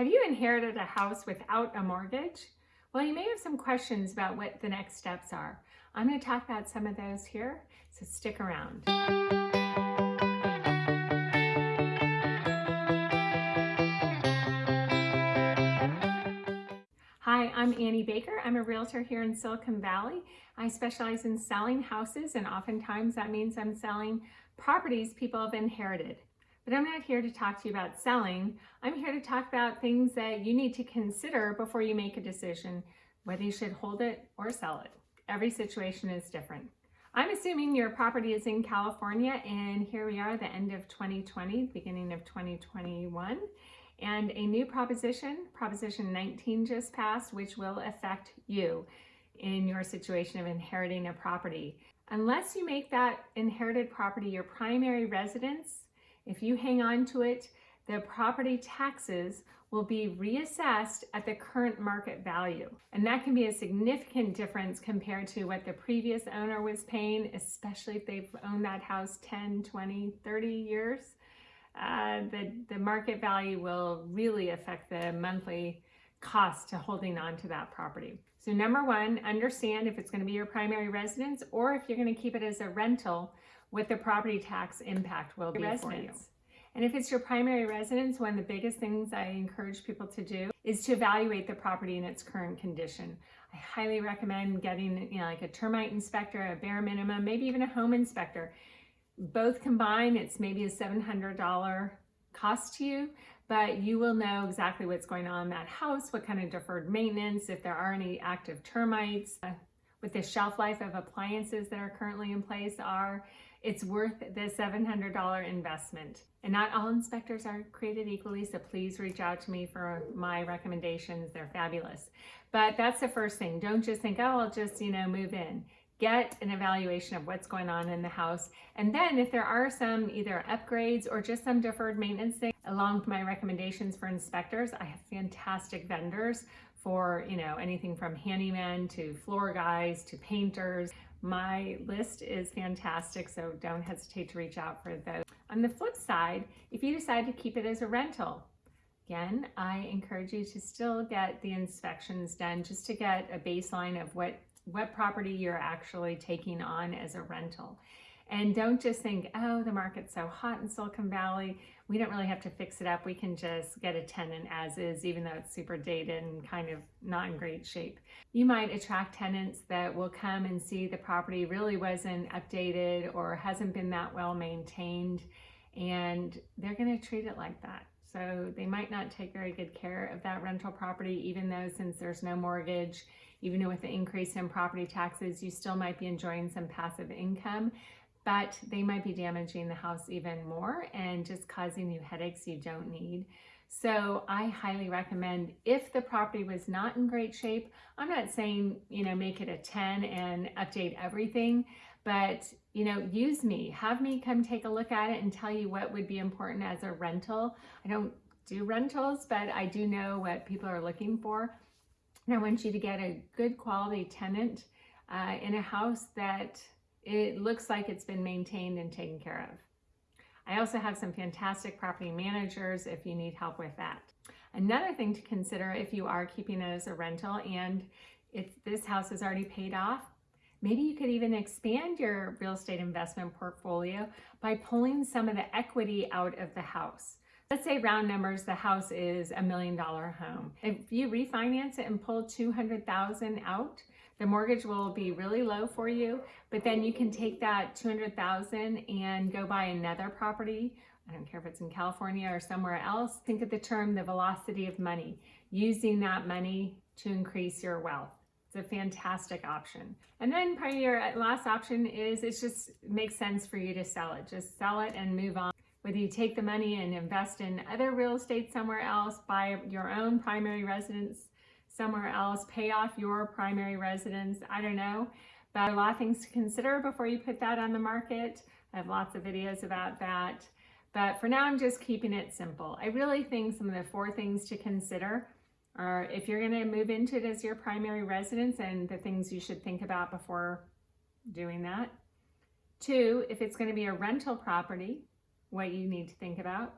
Have you inherited a house without a mortgage? Well, you may have some questions about what the next steps are. I'm going to talk about some of those here, so stick around. Hi, I'm Annie Baker. I'm a realtor here in Silicon Valley. I specialize in selling houses and oftentimes that means I'm selling properties people have inherited. But I'm not here to talk to you about selling. I'm here to talk about things that you need to consider before you make a decision, whether you should hold it or sell it. Every situation is different. I'm assuming your property is in California and here we are the end of 2020, beginning of 2021 and a new proposition, Proposition 19 just passed, which will affect you in your situation of inheriting a property. Unless you make that inherited property your primary residence, if you hang on to it, the property taxes will be reassessed at the current market value. And that can be a significant difference compared to what the previous owner was paying, especially if they've owned that house 10, 20, 30 years. Uh, the, the market value will really affect the monthly cost to holding on to that property. So number one, understand if it's going to be your primary residence or if you're going to keep it as a rental, what the property tax impact will be residence. for you. And if it's your primary residence, one of the biggest things I encourage people to do is to evaluate the property in its current condition. I highly recommend getting you know, like a termite inspector, a bare minimum, maybe even a home inspector. Both combined, it's maybe a $700 cost to you, but you will know exactly what's going on in that house, what kind of deferred maintenance, if there are any active termites, uh, what the shelf life of appliances that are currently in place are. It's worth the $700 investment. And not all inspectors are created equally, so please reach out to me for my recommendations. They're fabulous. But that's the first thing. Don't just think, oh, I'll just, you know, move in get an evaluation of what's going on in the house. And then if there are some either upgrades or just some deferred maintenance along with my recommendations for inspectors, I have fantastic vendors for, you know, anything from handymen to floor guys to painters. My list is fantastic, so don't hesitate to reach out for those. On the flip side, if you decide to keep it as a rental, again, I encourage you to still get the inspections done just to get a baseline of what what property you're actually taking on as a rental. And don't just think, oh, the market's so hot in Silicon Valley. We don't really have to fix it up. We can just get a tenant as is, even though it's super dated and kind of not in great shape. You might attract tenants that will come and see the property really wasn't updated or hasn't been that well maintained. And they're going to treat it like that. So they might not take very good care of that rental property, even though since there's no mortgage, even with the increase in property taxes, you still might be enjoying some passive income, but they might be damaging the house even more and just causing you headaches you don't need. So I highly recommend if the property was not in great shape, I'm not saying, you know, make it a 10 and update everything, but, you know, use me, have me come take a look at it and tell you what would be important as a rental. I don't do rentals, but I do know what people are looking for. And I want you to get a good quality tenant uh, in a house that it looks like it's been maintained and taken care of. I also have some fantastic property managers if you need help with that. Another thing to consider if you are keeping it as a rental and if this house is already paid off, maybe you could even expand your real estate investment portfolio by pulling some of the equity out of the house. Let's say round numbers, the house is a million dollar home. If you refinance it and pull 200,000 out, the mortgage will be really low for you, but then you can take that 200,000 and go buy another property. I don't care if it's in California or somewhere else. Think of the term, the velocity of money, using that money to increase your wealth. It's a fantastic option. And then probably your uh, last option is it just makes sense for you to sell it. Just sell it and move on whether you take the money and invest in other real estate somewhere else, buy your own primary residence somewhere else, pay off your primary residence, I don't know. But a lot of things to consider before you put that on the market. I have lots of videos about that. But for now, I'm just keeping it simple. I really think some of the four things to consider are if you're gonna move into it as your primary residence and the things you should think about before doing that. Two, if it's gonna be a rental property, what you need to think about.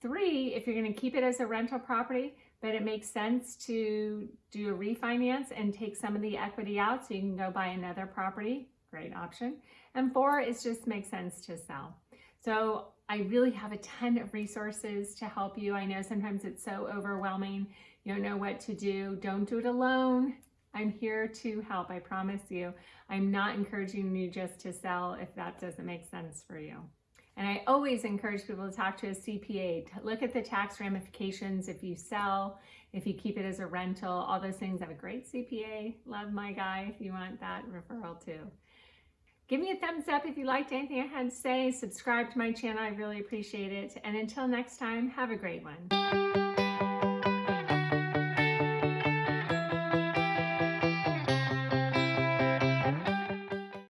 Three, if you're going to keep it as a rental property, but it makes sense to do a refinance and take some of the equity out so you can go buy another property. Great option. And four, it just makes sense to sell. So I really have a ton of resources to help you. I know sometimes it's so overwhelming. You don't know what to do. Don't do it alone. I'm here to help, I promise you. I'm not encouraging you just to sell if that doesn't make sense for you. And I always encourage people to talk to a CPA, to look at the tax ramifications if you sell, if you keep it as a rental, all those things. Have a great CPA. Love my guy if you want that referral too. Give me a thumbs up if you liked anything I had to say. Subscribe to my channel. I really appreciate it. And until next time, have a great one.